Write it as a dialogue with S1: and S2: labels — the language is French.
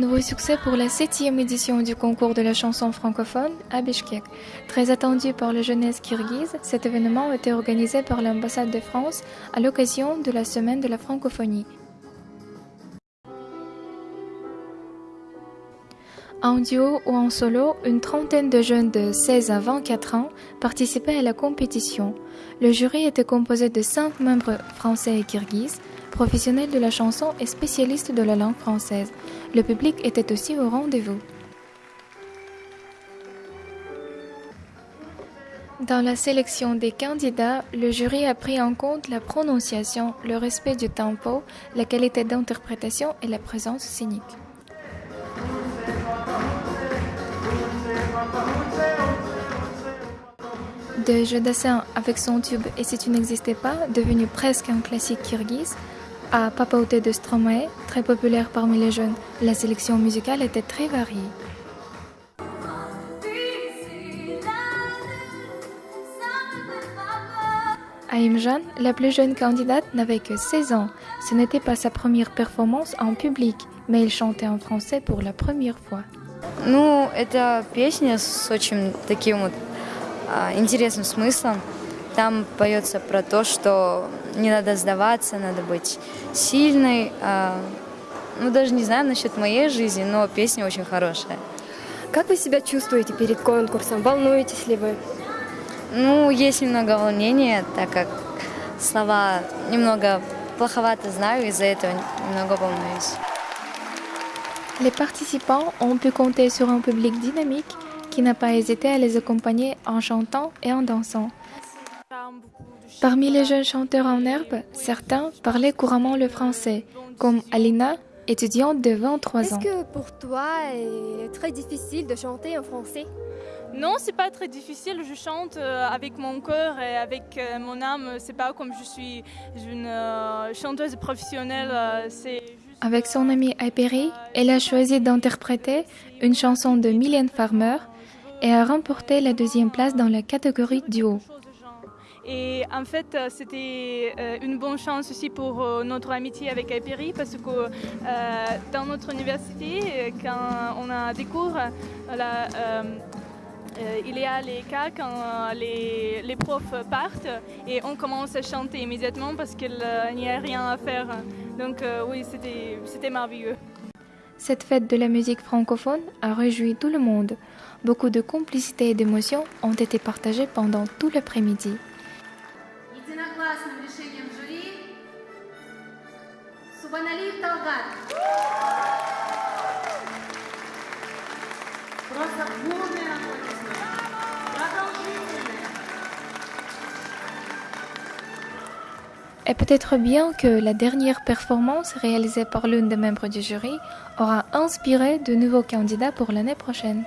S1: Nouveau succès pour la septième édition du concours de la chanson francophone à Bishkek. Très attendu par la jeunesse kirghize, cet événement a été organisé par l'ambassade de France à l'occasion de la semaine de la francophonie. En duo ou en solo, une trentaine de jeunes de 16 à 24 ans participaient à la compétition. Le jury était composé de cinq membres français et kirghizes, professionnels de la chanson et spécialistes de la langue française. Le public était aussi au rendez-vous. Dans la sélection des candidats, le jury a pris en compte la prononciation, le respect du tempo, la qualité d'interprétation et la présence scénique. De Jodassin avec son tube Et si tu n'existais pas, devenu presque un classique kirghize, à Papaouté de Stromae, très populaire parmi les jeunes, la sélection musicale était très variée. Aïm la plus jeune candidate, n'avait que 16 ans. Ce n'était pas sa première performance en public, mais elle chantait en français pour la première fois.
S2: Ну, это песня с очень таким вот а, интересным смыслом. Там поется про то, что не надо сдаваться, надо быть сильной. А, ну, даже не знаю насчет моей жизни, но песня очень хорошая.
S3: Как вы себя чувствуете перед конкурсом? Волнуетесь ли вы?
S2: Ну, есть немного волнения, так как слова немного плоховато знаю, из-за этого немного волнуюсь.
S1: Les participants ont pu compter sur un public dynamique qui n'a pas hésité à les accompagner en chantant et en dansant. Parmi les jeunes chanteurs en herbe, certains parlaient couramment le français, comme Alina, étudiante de 23 ans.
S3: Est-ce que pour toi, est très difficile de chanter en français?
S4: Non, c'est pas très difficile. Je chante euh, avec mon cœur et avec euh, mon âme. C'est pas comme je suis une euh, chanteuse professionnelle.
S1: Avec son amie Hyperi, elle a choisi d'interpréter une chanson de Mylène Farmer et a remporté la deuxième place dans la catégorie duo.
S4: Et en fait, c'était une bonne chance aussi pour notre amitié avec Hyperi parce que dans notre université, quand on a découvert la euh, il y a les cas quand euh, les, les, profs partent et on commence à chanter immédiatement parce qu'il n'y a rien à faire. Donc euh, oui, c'était merveilleux.
S1: Cette fête de la musique francophone a réjoui tout le monde. Beaucoup de complicité et d'émotions ont été partagées pendant tout l'après-midi. Et peut-être bien que la dernière performance réalisée par l'une des membres du jury aura inspiré de nouveaux candidats pour l'année prochaine.